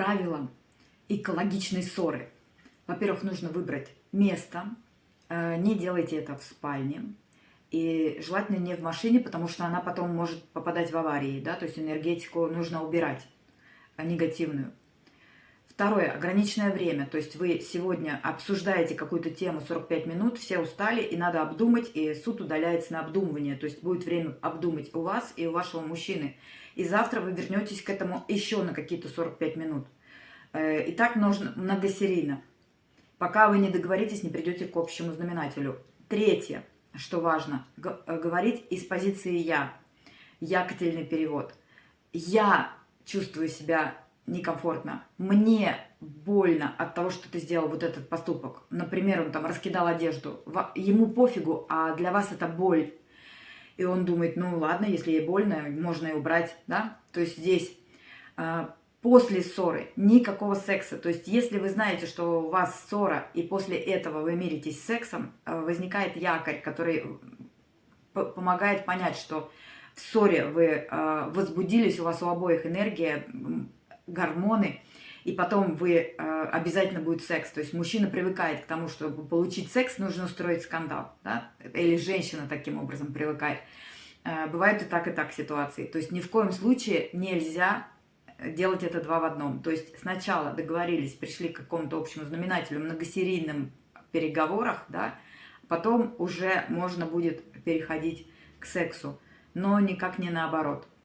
правилам экологичной ссоры. Во-первых, нужно выбрать место. Э, не делайте это в спальне. И желательно не в машине, потому что она потом может попадать в аварии. Да? То есть энергетику нужно убирать негативную. Второе, ограниченное время. То есть вы сегодня обсуждаете какую-то тему 45 минут, все устали, и надо обдумать, и суд удаляется на обдумывание. То есть будет время обдумать у вас и у вашего мужчины. И завтра вы вернетесь к этому еще на какие-то 45 минут. Э, и так нужно многосерийно. Пока вы не договоритесь, не придете к общему знаменателю. Третье, что важно, э, говорить из позиции «я». Якотельный перевод. Я чувствую себя некомфортно. Мне больно от того, что ты сделал вот этот поступок. Например, он там раскидал одежду. Ему пофигу, а для вас это боль. И он думает, ну ладно, если ей больно, можно и убрать, да? То есть здесь а, после ссоры никакого секса. То есть если вы знаете, что у вас ссора, и после этого вы миритесь сексом, а, возникает якорь, который помогает понять, что в ссоре вы а, возбудились, у вас у обоих энергия гормоны, и потом вы э, обязательно будет секс. То есть мужчина привыкает к тому, чтобы получить секс, нужно устроить скандал. Да? Или женщина таким образом привыкает. Э, бывают и так, и так ситуации. То есть ни в коем случае нельзя делать это два в одном. То есть сначала договорились, пришли к какому-то общему знаменателю, многосерийным переговорах, да, потом уже можно будет переходить к сексу, но никак не наоборот.